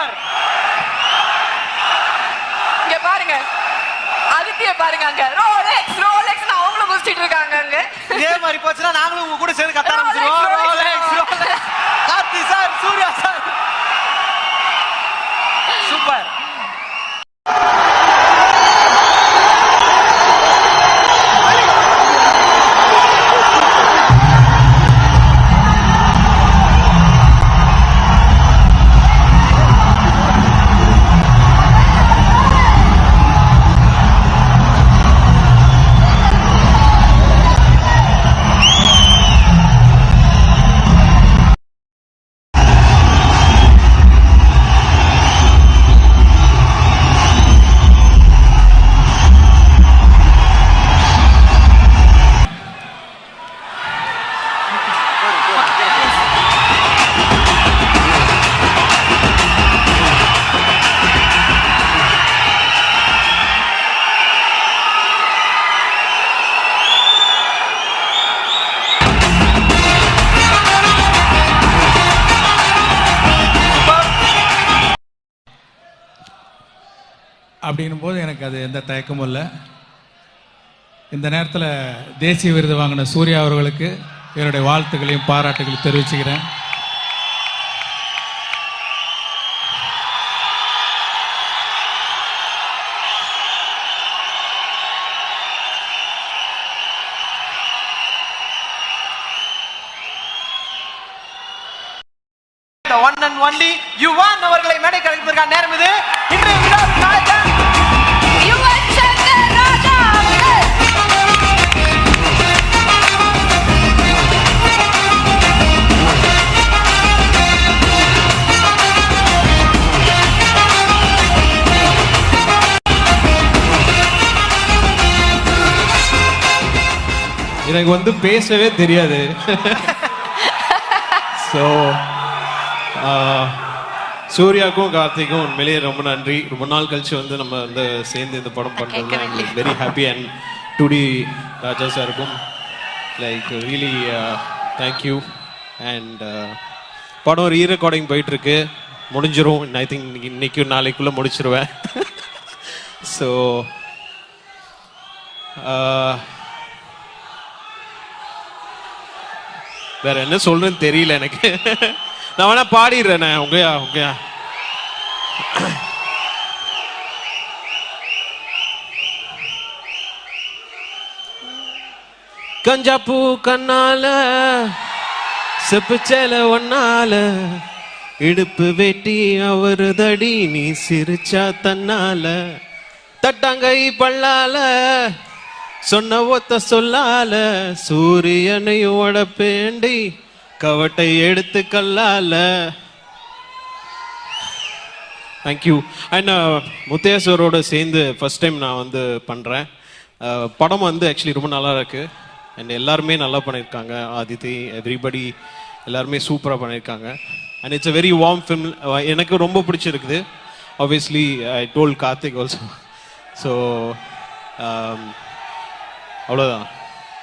Super இங்க பாருங்க. ஆதித்ய பாருங்க அங்க. ரோலெக்ஸ் ரோலெக்ஸ் அவங்களும் குதிச்சிட்டு இருக்காங்க அங்க. இதே மாதிரி போச்சுன்னா நாங்களும் உங்க கூட சேர்ந்து கத்த அப்படின்னும் போது எனக்கு அது எந்த தயக்கமும் இல்லை. இந்த நேரத்தில் தேசிய விருது வாங்கின சூர்யா அவர்களுக்கு என்னுடைய வாழ்த்துக்களையும் பாராட்டுகளையும் தெரிவிச்சுக்கிறேன். The one and யுவான் அவர்களை மேடை கழிப்பதற்கான நேரம் இது. இன்றைய எனக்கு வந்து பேசவே தெரியாது. ஸோ சூர்யாக்கும் கார்த்திக்கும் உண்மையிலேயே ரொம்ப நன்றி. ரொம்ப நாள் கழிச்சு வந்து நம்ம வந்து சேர்ந்து இந்த படம் பண்ணுறது I'm very happy and today Raja சாருக்கும் லைக் ரியலி தேங்க்யூ அண்ட் படம் ரீ ரெக்கார்டிங் போயிட்டு இருக்கு முடிஞ்சிரும். ஐ திங்க் இன்னைக்கு நாளைக்குள்ள முடிச்சிருவேன். ஸோ வேற என்ன சொல்றேன்னு தெரியல எனக்கு. நான் வேணா பாடிடுறேன் உங்கயா உங்கயா கஞ்சா பூ கண்ணால செப்பு சேல ஒன்னால இடுப்பு வெட்டி அவரு தடி நீ சிரிச்சா தன்னால. தட்டாங்கை பல்லால சொன்ன ஒத்த சொல்லால சூரியனையும் உடப்பேண்டி கவட்டை எடுத்து கல்லால. தேங்க்யூ அண்ட் uh, முத்தேஸ்வரோட சேர்ந்து ஃபஸ்ட் டைம் நான் வந்து பண்ணுறேன் uh, படம் வந்து ஆக்சுவலி ரொம்ப நல்லா இருக்கு. அண்ட் எல்லாருமே நல்லா பண்ணியிருக்காங்க. ஆதித்தி எவ்ரிபடி எல்லாருமே சூப்பராக பண்ணியிருக்காங்க. And it's a very warm film எனக்கு ரொம்ப பிடிச்சிருக்குது. Obviously I told Karthik also so அவ்வளோதான்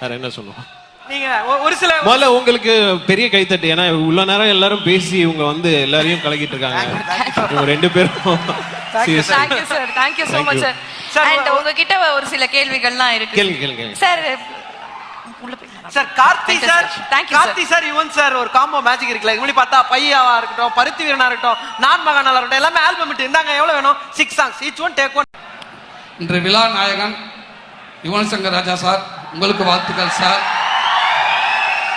வேற என்ன சொல்லுவோம்? நீங்க ஒரு சில முதல்ல உங்களுக்கு பெரிய கைத்தட்டு. ஏன்னா இவ்வளவு நேரம் எல்லாரும் பேசி இவங்க வந்து எல்லாரையும் கலக்கிட்டு இருக்காங்க ரெண்டு பேரும். Thank you sir thank you Thank much you. Sir Sir, and உங்ககிட்ட ஒரு சில கேள்விகள்லாம் இருக்கு. கேளுங்க கேளுங்க. Sir sir Karthi sir. Karthi sir Yuvan sir ஒரு காம்போ மேஜிக் இருக்குல்ல. இப்படி பார்த்தா பையாவா இருக்கட்டும் பருத்தி வீரனா இருக்கட்டும் நான் மகானாலா இருக்கட்டும் எல்லாமே ஆல்பம் இட்டு இருந்தாங்க. எவ்வளவு வேணும்? Six songs each one take one இன்று விழா நாயகன் யுவன் சங்கர் ராஜா சார் உங்களுக்கு வாழ்த்துக்கள் சார்.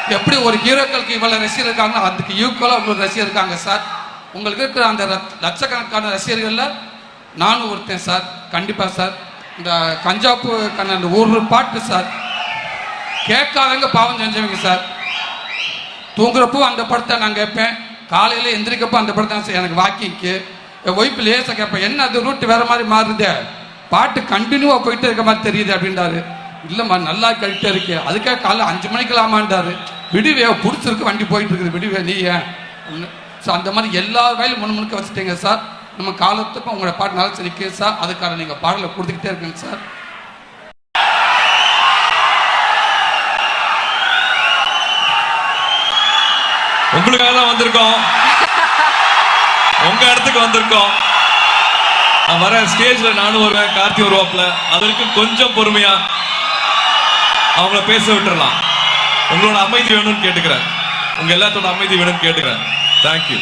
எப்படி ஒரு ஹீரோக்களுக்கு இவ்வளவு ரசிகர் இருக்காங்களோ அதுக்கு ஈக்குவலாக உங்களுக்கு ரசிகர் இருக்காங்க சார். உங்களுக்கு இருக்கிற அந்த லட்சக்கணக்கான ரசிகர்கள்ல நானும் ஒருத்தன் சார். கண்டிப்பா சார். இந்த கஞ்சாப்பு கண்ண அந்த ஒரு பாட்டு சார். கேட்காதவங்க பாவம் செஞ்சவங்க சார். தூங்குறப்போ அந்த படத்தை நான் கேட்பேன். காலையில எந்திரிக்கப்போ அந்த படத்தை எனக்கு வாக்கிங்க்கு என் ஒய்ஃபு லேசாக கேட்பேன். என்ன அது ரூட் வேற மாதிரி மாறுதே? பாட்டு கண்டினியூவாக போயிட்டே இருக்க மாதிரி தெரியுது அப்படின்றாரு. இல்லைம்மா நல்லா கழிட்டே இருக்கு. அதுக்காக காலைல அஞ்சு மணிக்கலாமான்றாரு விடுவே பிடிச்சிருக்கு வண்டி போயிட்டு இருக்குது. விடுவே நீ ஏன்? ஸோ அந்த மாதிரி எல்லா வேலையும் முன் முழுக்க வச்சுட்டீங்க சார். நம்ம காலத்துக்கும் உங்களோட பாட்டு நல்லா நிற்குது சார். அதுக்கான நீங்கள் பாடலை கொடுத்துக்கிட்டே இருக்குங்க சார். உங்களுக்காக தான் வந்திருக்கோம். உங்க இடத்துக்கு வந்திருக்கோம். நான் வர ஸ்டேஜ்ல நானும் வருவேன். கார்த்தி வருவாப்ல அதற்கு கொஞ்சம் பொறுமையா அவங்கள பேச விட்டுறலாம். உங்களோட அமைதி வேணும்னு கேட்டுக்கிறேன். உங்க எல்லாத்தோட அமைதி வேணும்னு கேட்டுக்கிறேன். தேங்க்யூ